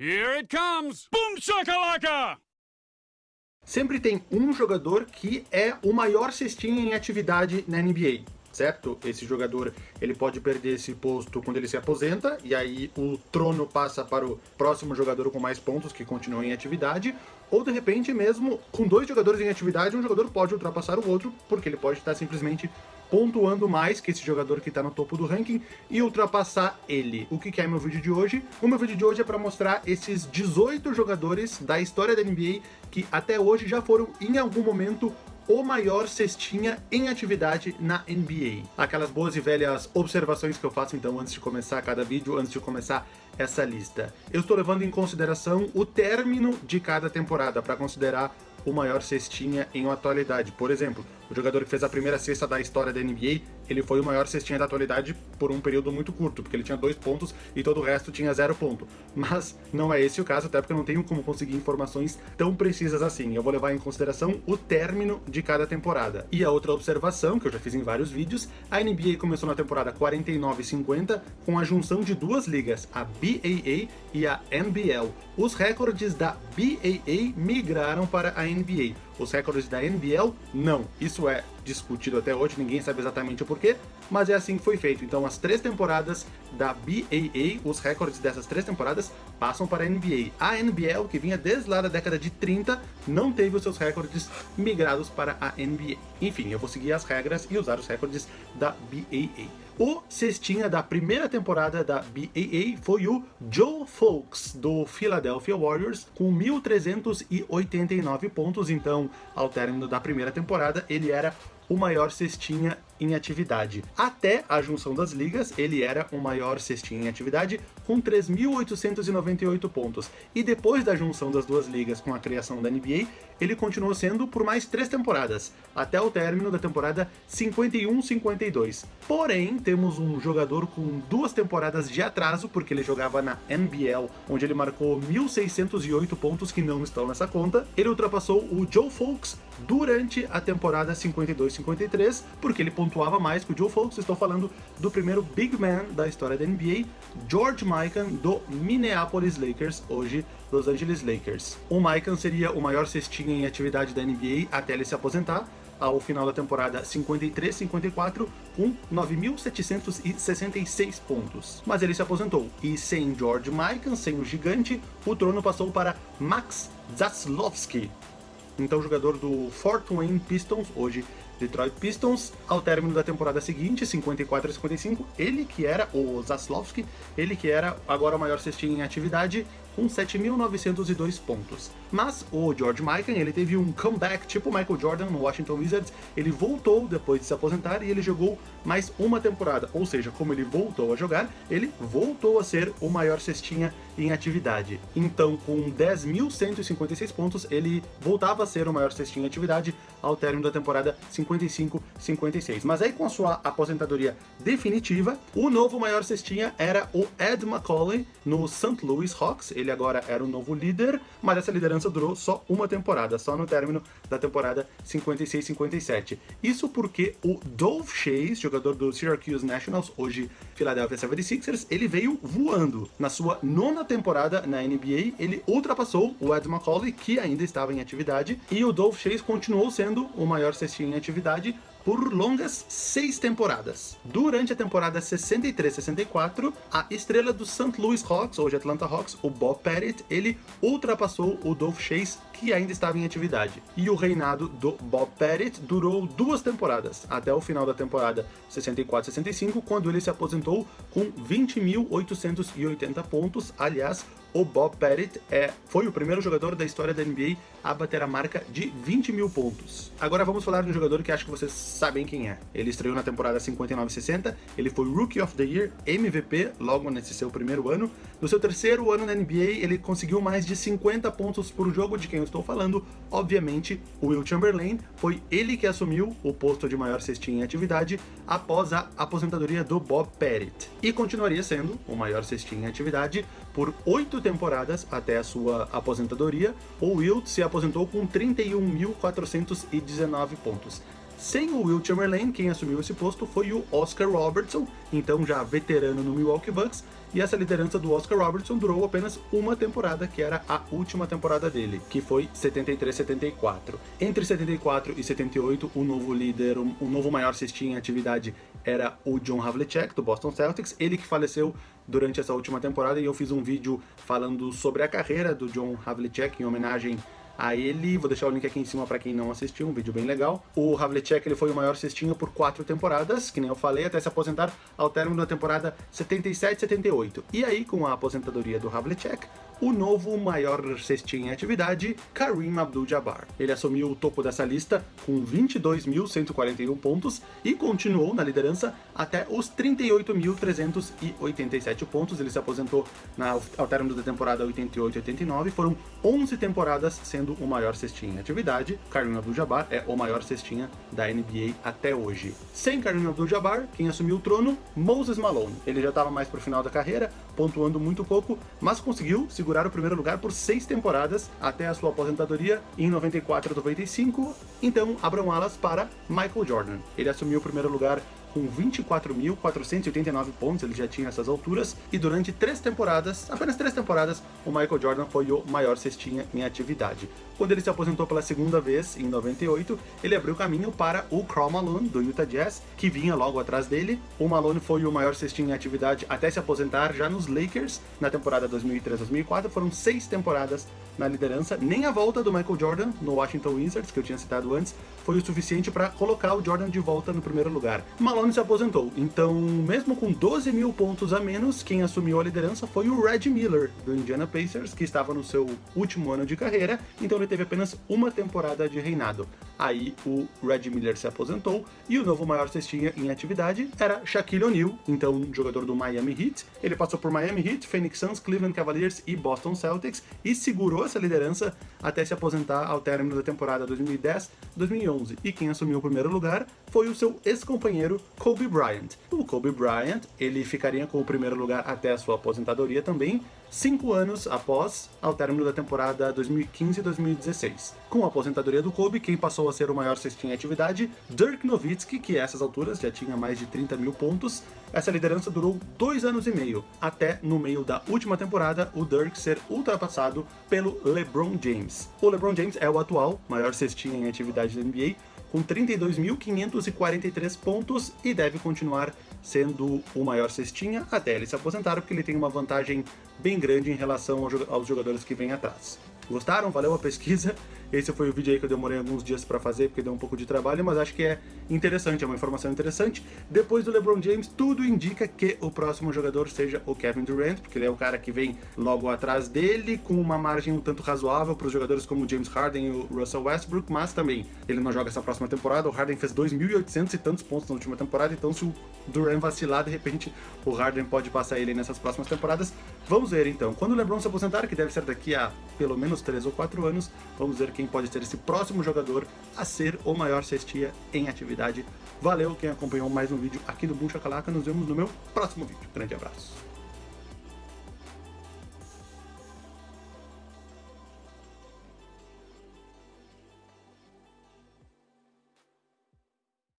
Here it comes! Boom shakalaka! Sempre tem um jogador que é o maior cestinha em atividade na NBA, certo? Esse jogador ele pode perder esse posto quando ele se aposenta, e aí o trono passa para o próximo jogador com mais pontos que continua em atividade, ou de repente mesmo com dois jogadores em atividade, um jogador pode ultrapassar o outro, porque ele pode estar simplesmente pontuando mais que esse jogador que está no topo do ranking e ultrapassar ele. O que, que é meu vídeo de hoje? O meu vídeo de hoje é para mostrar esses 18 jogadores da história da NBA que até hoje já foram em algum momento o maior cestinha em atividade na NBA. Aquelas boas e velhas observações que eu faço então antes de começar cada vídeo, antes de começar essa lista. Eu estou levando em consideração o término de cada temporada para considerar o maior cestinha em atualidade. Por exemplo, o jogador que fez a primeira cesta da história da NBA, ele foi o maior cestinha da atualidade por um período muito curto, porque ele tinha dois pontos e todo o resto tinha zero ponto. Mas não é esse o caso, até porque eu não tenho como conseguir informações tão precisas assim. Eu vou levar em consideração o término de cada temporada. E a outra observação, que eu já fiz em vários vídeos, a NBA começou na temporada 49-50 com a junção de duas ligas, a BAA e a NBL. Os recordes da BAA migraram para a NBA. Os recordes da NBL, não. Isso é discutido até hoje, ninguém sabe exatamente o porquê, mas é assim que foi feito. Então as três temporadas da BAA, os recordes dessas três temporadas, passam para a NBA. A NBL, que vinha desde lá da década de 30, não teve os seus recordes migrados para a NBA. Enfim, eu vou seguir as regras e usar os recordes da BAA. O cestinha da primeira temporada da BAA foi o Joe Folks, do Philadelphia Warriors, com 1.389 pontos. Então, ao término da primeira temporada, ele era o maior cestinha em atividade. Até a junção das ligas, ele era o maior cestinha em atividade, com 3.898 pontos. E depois da junção das duas ligas com a criação da NBA, ele continuou sendo por mais três temporadas, até o término da temporada 51-52. Porém, temos um jogador com duas temporadas de atraso, porque ele jogava na NBL, onde ele marcou 1.608 pontos que não estão nessa conta. Ele ultrapassou o Joe Folks durante a temporada 52-53, porque ele pontuava mais que o Joe Folks. Estou falando do primeiro big man da história da NBA, George Mikan, do Minneapolis Lakers, hoje Los Angeles Lakers. O Mikan seria o maior cestinha em atividade da NBA até ele se aposentar, ao final da temporada 53-54 com 9.766 pontos. Mas ele se aposentou, e sem George Mikan, sem o gigante, o trono passou para Max Zaslowski, então jogador do Fort Wayne Pistons, hoje Detroit Pistons, ao término da temporada seguinte, 54 a 55, ele que era o Zaslowski, ele que era agora o maior cestinho em atividade, com 7.902 pontos. Mas o George Mikan, ele teve um comeback tipo Michael Jordan no Washington Wizards, ele voltou depois de se aposentar e ele jogou mais uma temporada, ou seja, como ele voltou a jogar, ele voltou a ser o maior cestinha em atividade. Então, com 10.156 pontos, ele voltava a ser o maior cestinha em atividade ao término da temporada 55-56. Mas aí, com a sua aposentadoria definitiva, o novo maior cestinha era o Ed Macaulay no St. Louis Hawks. Ele agora era o novo líder, mas essa liderança durou só uma temporada, só no término da temporada 56-57. Isso porque o Dove Chase, jogador do Syracuse Nationals, hoje Philadelphia 76ers, ele veio voando. Na sua nona temporada na NBA, ele ultrapassou o Ed Macaulay, que ainda estava em atividade, e o Dove Chase continuou sendo o maior cestinho em atividade, por longas seis temporadas. Durante a temporada 63-64, a estrela do St. Louis Hawks, hoje Atlanta Hawks, o Bob Pettit, ele ultrapassou o Dolph Chase, que ainda estava em atividade. E o reinado do Bob Pettit durou duas temporadas, até o final da temporada 64-65, quando ele se aposentou com 20.880 pontos, aliás, o Bob Pettit é, foi o primeiro jogador da história da NBA a bater a marca de 20 mil pontos. Agora vamos falar de um jogador que acho que vocês sabem quem é. Ele estreou na temporada 59-60, ele foi Rookie of the Year, MVP, logo nesse seu primeiro ano. No seu terceiro ano na NBA, ele conseguiu mais de 50 pontos por jogo, de quem eu estou falando, obviamente, o Will Chamberlain. Foi ele que assumiu o posto de maior cestinha em atividade após a aposentadoria do Bob Pettit. E continuaria sendo o maior cestinha em atividade por oito temporadas até a sua aposentadoria. O Wilt se aposentou com 31.419 pontos. Sem o Will Chamberlain, quem assumiu esse posto foi o Oscar Robertson, então já veterano no Milwaukee Bucks, e essa liderança do Oscar Robertson durou apenas uma temporada, que era a última temporada dele, que foi 73-74. Entre 74 e 78, o novo líder, o novo maior cestinha em atividade era o John Havlicek, do Boston Celtics, ele que faleceu durante essa última temporada, e eu fiz um vídeo falando sobre a carreira do John Havlicek, em homenagem a ele. Vou deixar o link aqui em cima para quem não assistiu, um vídeo bem legal. O Havlicek ele foi o maior cestinho por quatro temporadas, que nem eu falei, até se aposentar ao término da temporada 77-78. E aí, com a aposentadoria do Havlicek, o novo maior cestinha em atividade, Kareem Abdul-Jabbar. Ele assumiu o topo dessa lista com 22.141 pontos e continuou na liderança até os 38.387 pontos. Ele se aposentou na, ao término da temporada 88-89. Foram 11 temporadas sendo o maior cestinha em atividade. Kareem Abdul-Jabbar é o maior cestinha da NBA até hoje. Sem Kareem Abdul-Jabbar, quem assumiu o trono? Moses Malone. Ele já estava mais pro final da carreira, pontuando muito pouco, mas conseguiu segurar o primeiro lugar por seis temporadas até a sua aposentadoria em 94 95. Então, abram alas para Michael Jordan. Ele assumiu o primeiro lugar com 24.489 pontos, ele já tinha essas alturas, e durante três temporadas, apenas três temporadas, o Michael Jordan foi o maior cestinha em atividade. Quando ele se aposentou pela segunda vez, em 98, ele abriu caminho para o Karl Malone, do Utah Jazz, que vinha logo atrás dele. O Malone foi o maior cestinha em atividade até se aposentar já nos Lakers, na temporada 2003-2004, foram seis temporadas na liderança, nem a volta do Michael Jordan no Washington Wizards, que eu tinha citado antes, foi o suficiente para colocar o Jordan de volta no primeiro lugar. Malone se aposentou, então mesmo com 12 mil pontos a menos, quem assumiu a liderança foi o Red Miller, do Indiana Pacers, que estava no seu último ano de carreira, então ele teve apenas uma temporada de reinado. Aí o Red Miller se aposentou e o novo maior cestinha em atividade era Shaquille O'Neal, então jogador do Miami Heat. Ele passou por Miami Heat, Phoenix Suns, Cleveland Cavaliers e Boston Celtics e segurou essa liderança até se aposentar ao término da temporada 2010-2011. E quem assumiu o primeiro lugar foi o seu ex-companheiro Kobe Bryant. O Kobe Bryant, ele ficaria com o primeiro lugar até a sua aposentadoria também, cinco anos após, ao término da temporada 2015-2016. Com a aposentadoria do Kobe, quem passou a ser o maior cestinha em atividade, Dirk Nowitzki, que a essas alturas já tinha mais de 30 mil pontos. Essa liderança durou dois anos e meio, até no meio da última temporada o Dirk ser ultrapassado pelo LeBron James. O LeBron James é o atual maior cestinha em atividade da NBA, com 32.543 pontos e deve continuar sendo o maior cestinha até ele se aposentar, porque ele tem uma vantagem bem grande em relação aos jogadores que vêm atrás. Gostaram? Valeu a pesquisa? Esse foi o vídeo aí que eu demorei alguns dias para fazer, porque deu um pouco de trabalho, mas acho que é interessante, é uma informação interessante. Depois do LeBron James, tudo indica que o próximo jogador seja o Kevin Durant, porque ele é o cara que vem logo atrás dele, com uma margem um tanto razoável para os jogadores como James Harden e o Russell Westbrook, mas também ele não joga essa próxima temporada. O Harden fez 2.800 e tantos pontos na última temporada, então se o Durant vacilar, de repente o Harden pode passar ele nessas próximas temporadas. Vamos ver então. Quando o LeBron se aposentar, que deve ser daqui a pelo menos 3 ou 4 anos, vamos ver quem pode ser esse próximo jogador a ser o maior cestia em atividade. Valeu quem acompanhou mais um vídeo aqui do Boom Chacalaca, nos vemos no meu próximo vídeo. Grande abraço.